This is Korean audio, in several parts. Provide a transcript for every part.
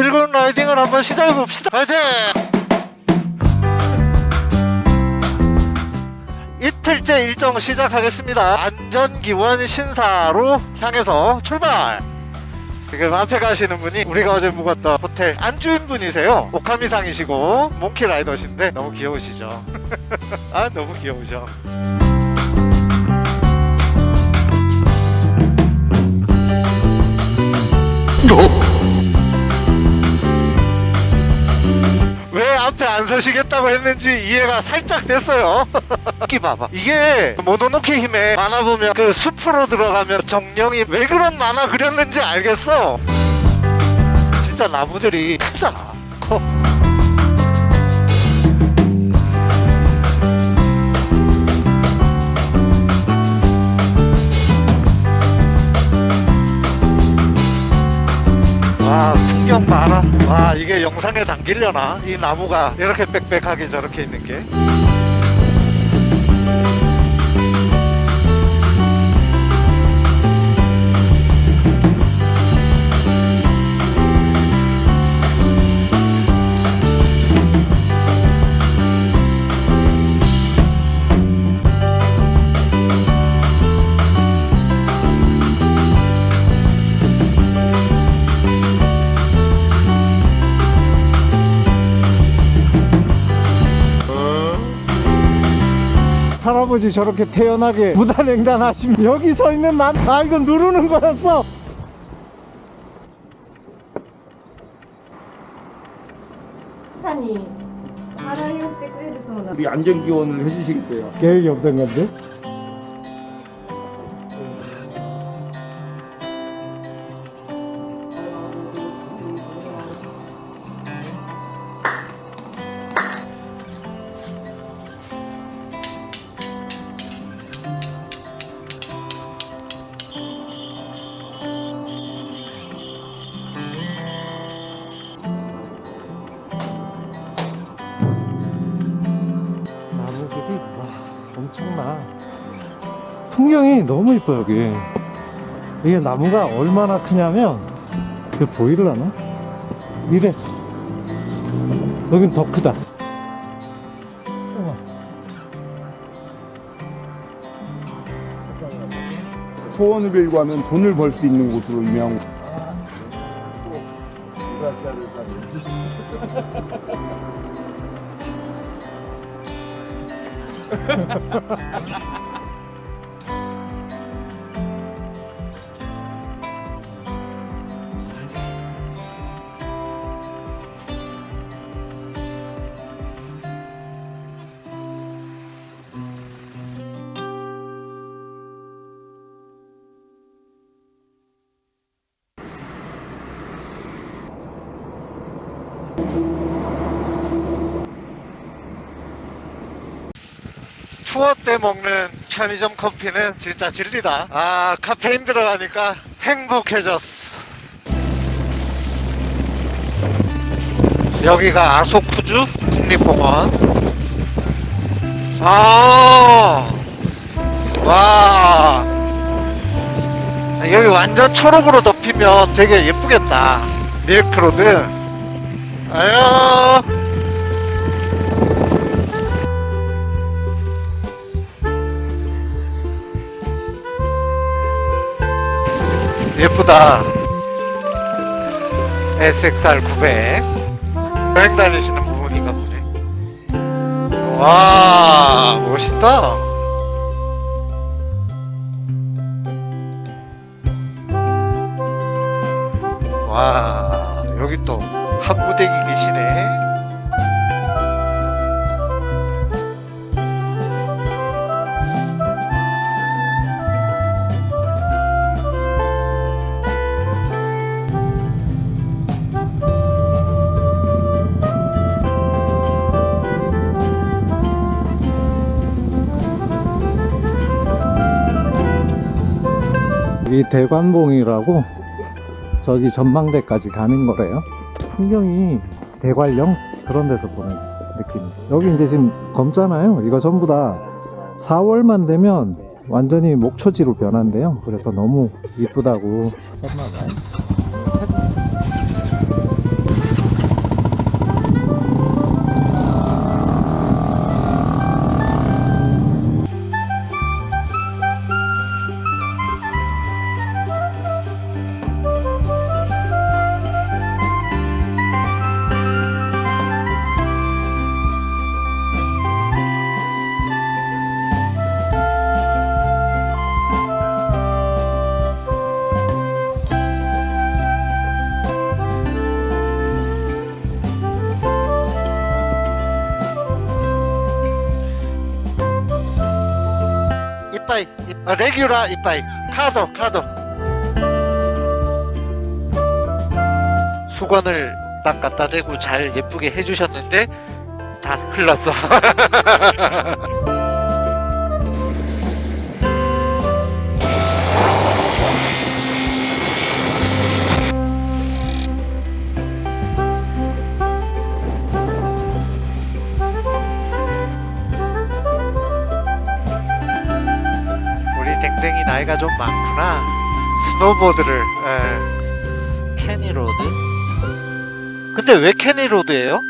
즐거운 라이딩을 한번 시작해 봅시다. 화이팅! 이틀째 일정 시작하겠습니다. 안전기원 신사로 향해서 출발! 지금 앞에 가시는 분이 우리가 어제 묵었던 호텔 안주인 분이세요. 오카미상이시고 몽키 라이더신데 너무 귀여우시죠? 아 너무 귀여우셔 앞에 안 서시겠다고 했는지 이해가 살짝 됐어요. 이 봐봐. 이게 모노노케 힘에 만화 보면 그 숲으로 들어가면 정령이 왜 그런 만화 그렸는지 알겠어? 진짜 나무들이 크다. 커. 와 봐라 와 이게 영상에 담기려나? 이 나무가 이렇게 빽빽하게 저렇게 있는 게 할아버지 저렇게 태연하게 무단횡단하시면 여기 서 있는 난 아 이거 누르는 거였어. 사장님 바람이 없을 때 그래서 우리 안전기원을 해주시겠대요. 계획이 없던 건데? 풍경이 너무 이뻐 여기 이게 나무가 얼마나 크냐면 이거 보이려나? 이래 여긴 더 크다. 소원을 빌고 하면 돈을 벌 수 있는 곳으로 유명한 곳. 투어 때 먹는 편의점 커피는 진짜 진리다. 아 카페인 들어가니까 행복해졌어. 여기가 아소쿠주 국립공원. 아, 와. 여기 완전 초록으로 덮이면 되게 예쁘겠다. 밀크로드. 아유 예쁘다. SXR 900 여행 다니시는 부분인가 보네. 와 멋있다. 와 여기 또 이 대관봉이라고 저기 전망대까지 가는 거래요. 풍경이 대관령 그런 데서 보는 느낌. 여기 이제 지금 검잖아요. 이거 전부 다 4월만 되면 완전히 목초지로 변한대요. 그래서 너무 이쁘다고. 썼나봐요 레귤라 이빠이. 카도 카도 수건을 딱 갖다 대고 잘 예쁘게 해주셨는데 다 흘렀어 나이가 좀 많구나 스노보드를 에. 캐니로드 근데 왜 캐니로드예요?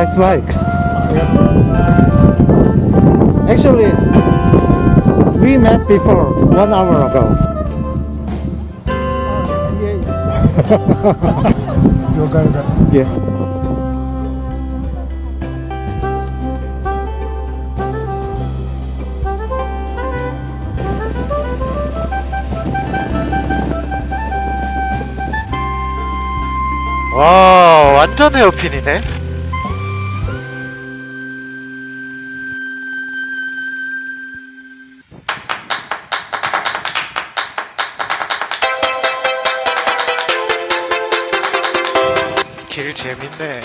Nice bike. Actually, we met before one hour ago. yeah. 와, 완전 헤어핀이네. 길 재밌네.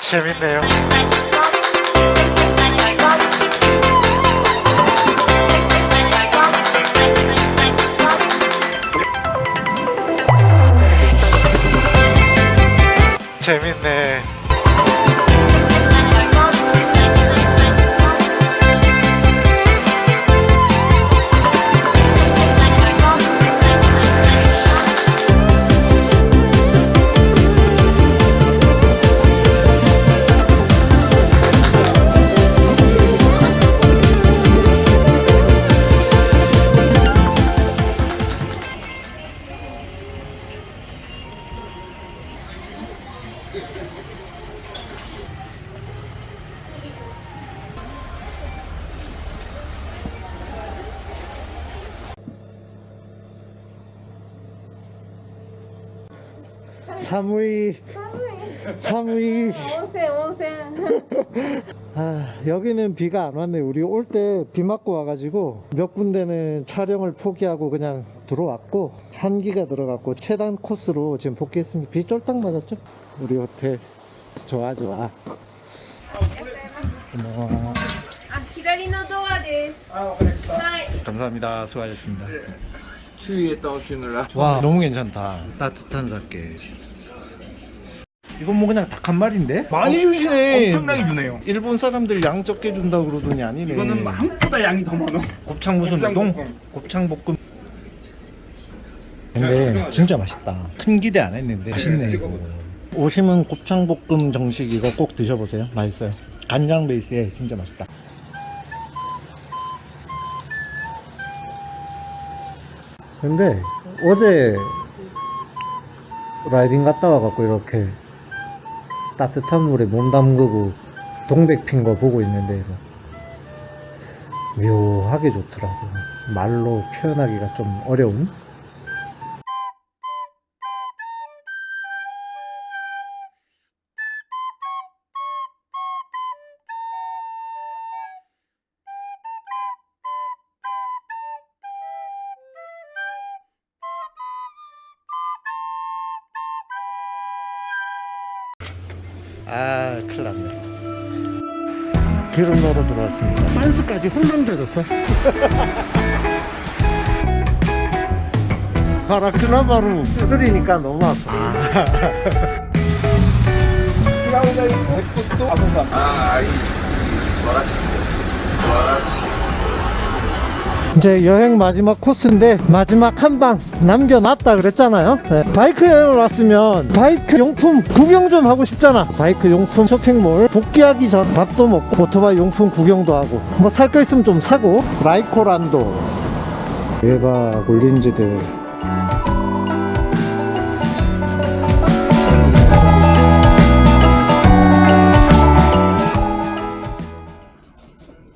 재밌네요. 재밌네. 사무이 사무이 온센 온센 아, 여기는 비가 안 왔네. 우리 올 때 비 맞고 와가지고 몇 군데는 촬영을 포기하고 그냥 들어왔고 한기가 들어갔고 최단 코스로 지금 복귀했습니다. 비 쫄딱 맞았죠? 우리 호텔 좋아 좋아 고마워 あ、左のドアです。はい。 감사합니다 수고하셨습니다 추위에 떠시느라. 와 너무 괜찮다. 따뜻한 사케 이건 뭐 그냥 닭 한 마리인데? 많이 주시네. 엄청나게 주네요. 일본 사람들 양 적게 준다고 그러더니 아니네. 이거는 한국보다 양이 더 많아. 곱창 무슨 우동? 곱창볶음. 곱창 볶음. 근데 진짜 맛있다. 큰 기대 안 했는데 맛있네. 이거 오시면 곱창 볶음 정식 이거 꼭 드셔보세요. 맛있어요. 간장 베이스에 진짜 맛있다 근데 어제 라이딩 갔다 와갖고 이렇게 따뜻한 물에 몸 담그고 동백 핀 거 보고 있는데 묘하게 좋더라고. 말로 표현하기가 좀 어려운 기름 넣으러 들어왔습니다 빤스까지 훌렁 젖었어 봐라 그나마로 두드리니까 너무 아파 이 제 여행 마지막 코스인데 마지막 한 방 남겨놨다 그랬잖아요. 네. 바이크 여행을 왔으면 바이크 용품 구경 좀 하고 싶잖아. 바이크 용품 쇼핑몰 복귀하기 전 밥도 먹고 오토바이 용품 구경도 하고 뭐 살 거 있으면 좀 사고. 라이코랜드. 얘가 굴린지들